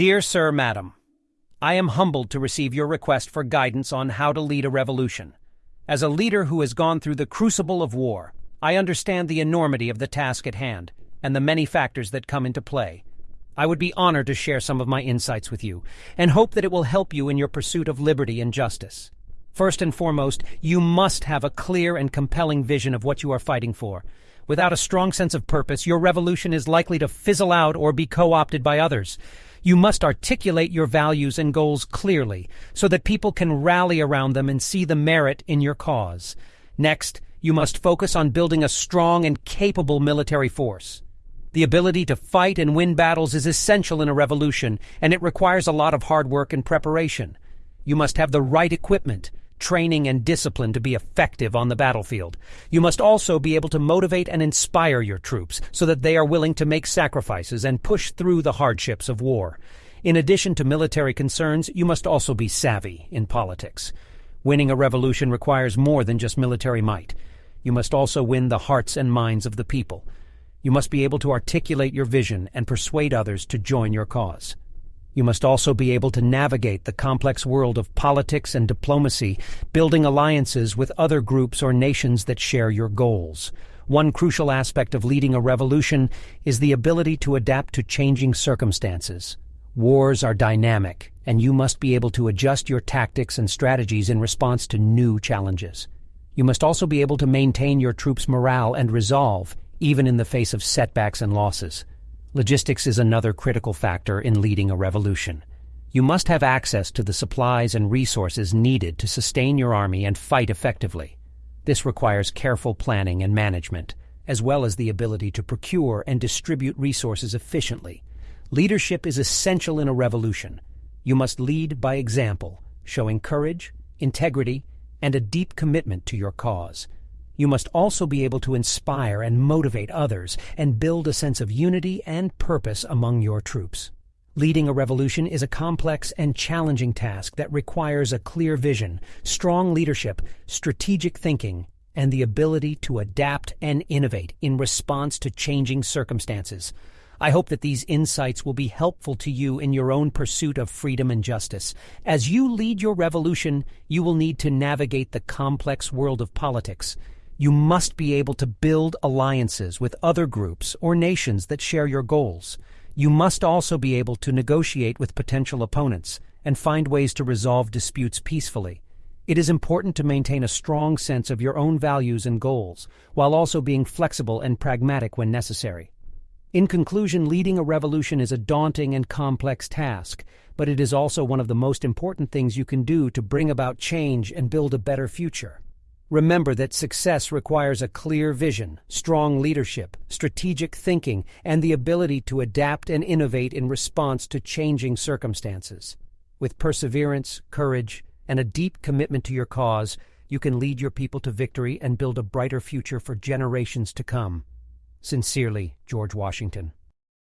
Dear Sir, Madam, I am humbled to receive your request for guidance on how to lead a revolution. As a leader who has gone through the crucible of war, I understand the enormity of the task at hand and the many factors that come into play. I would be honored to share some of my insights with you and hope that it will help you in your pursuit of liberty and justice. First and foremost, you must have a clear and compelling vision of what you are fighting for. Without a strong sense of purpose, your revolution is likely to fizzle out or be co-opted by others. You must articulate your values and goals clearly so that people can rally around them and see the merit in your cause. Next, you must focus on building a strong and capable military force. The ability to fight and win battles is essential in a revolution, and it requires a lot of hard work and preparation. You must have the right equipment, training, and discipline to be effective on the battlefield. You must also be able to motivate and inspire your troops so that they are willing to make sacrifices and push through the hardships of war. In addition to military concerns, you must also be savvy in politics. Winning a revolution requires more than just military might. You must also win the hearts and minds of the people. You must be able to articulate your vision and persuade others to join your cause. You must also be able to navigate the complex world of politics and diplomacy, building alliances with other groups or nations that share your goals. One crucial aspect of leading a revolution is the ability to adapt to changing circumstances. Wars are dynamic, and you must be able to adjust your tactics and strategies in response to new challenges. You must also be able to maintain your troops' morale and resolve, even in the face of setbacks and losses. Logistics is another critical factor in leading a revolution. You must have access to the supplies and resources needed to sustain your army and fight effectively. This requires careful planning and management, as well as the ability to procure and distribute resources efficiently. Leadership is essential in a revolution. You must lead by example, showing courage, integrity, and a deep commitment to your cause. You must also be able to inspire and motivate others and build a sense of unity and purpose among your troops. Leading a revolution is a complex and challenging task that requires a clear vision, strong leadership, strategic thinking, and the ability to adapt and innovate in response to changing circumstances. I hope that these insights will be helpful to you in your own pursuit of freedom and justice. As you lead your revolution, you will need to navigate the complex world of politics. You must be able to build alliances with other groups or nations that share your goals. You must also be able to negotiate with potential opponents and find ways to resolve disputes peacefully. It is important to maintain a strong sense of your own values and goals, while also being flexible and pragmatic when necessary. In conclusion, leading a revolution is a daunting and complex task, but it is also one of the most important things you can do to bring about change and build a better future. Remember that success requires a clear vision, strong leadership, strategic thinking, and the ability to adapt and innovate in response to changing circumstances. With perseverance, courage, and a deep commitment to your cause, you can lead your people to victory and build a brighter future for generations to come. Sincerely, George Washington.